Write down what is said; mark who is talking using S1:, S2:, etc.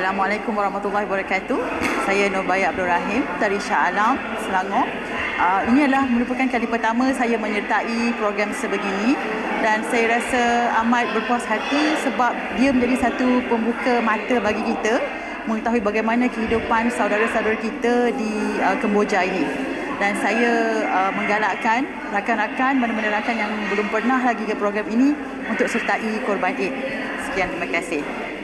S1: Assalamualaikum warahmatullahi wabarakatuh. Saya Nurbaya Abdul Rahim dari Shah Alam, Selangor. Uh, ini adalah merupakan kali pertama saya menyertai program sebegini dan saya rasa amat berpuas hati sebab dia menjadi satu pembuka mata bagi kita mengetahui bagaimana kehidupan saudara-saudara kita di uh, Kemboja ini. Dan saya uh, menggalakkan rakan-rakan, mana-mana rakan yang belum pernah lagi ke program ini untuk sertai korban Eid. Sekian, terima kasih.